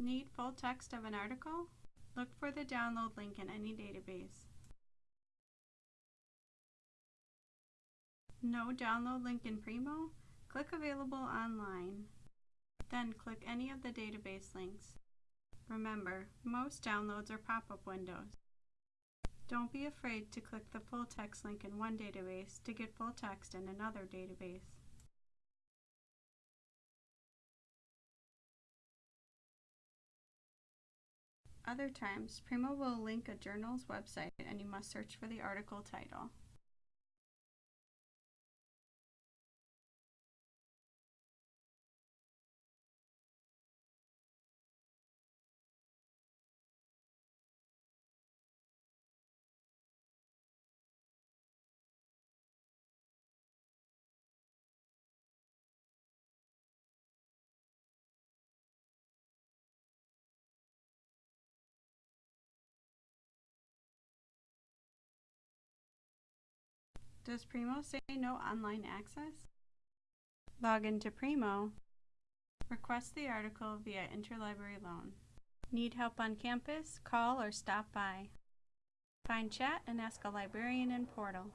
Need full text of an article? Look for the download link in any database. No download link in Primo? Click Available Online. Then click any of the database links. Remember, most downloads are pop-up windows. Don't be afraid to click the full text link in one database to get full text in another database. Other times, Primo will link a journal's website and you must search for the article title. Does Primo say no online access? Log into Primo. Request the article via Interlibrary Loan. Need help on campus? Call or stop by. Find chat and ask a librarian in Portal.